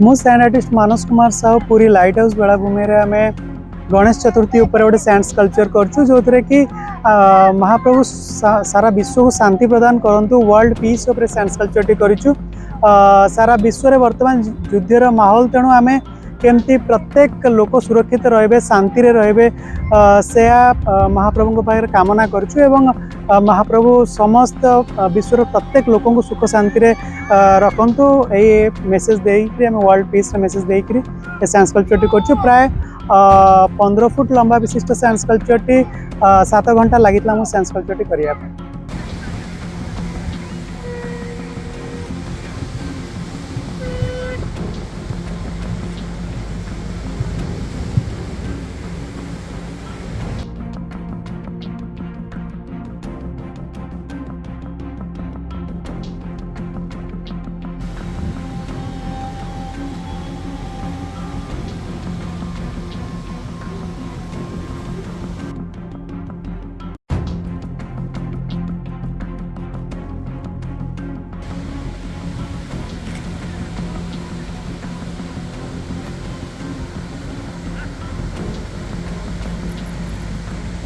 मुझ मानस कुमार साहू पूरी light house बेलाभूमि आम गणेश चतुर्थी गोटे सैंड स्कल्पचर कर थे कि महाप्रभु सारा विश्व को शांति प्रदान करूँ वर्ल्ड पीस सैंड स्कल्पचर टी कर सारा विश्व में बर्तमान युद्धर माहौल तेणु आम केमती प्रत्येक लोक सुरक्षित रे शांति रे से महाप्रभु कामना करूँ महाप्रभु समस्त विश्व प्रत्येक लोक सुख शांति रखु ये मेसेज दे वर्ल्ड पीस मेसेज देकर सैंस कल्चर टी कर प्राय पंद्रह फुट लंबा विशिष्ट सैंस कल्चर टी सत घंटा लगता मुझ सैंस कल्चर टी करने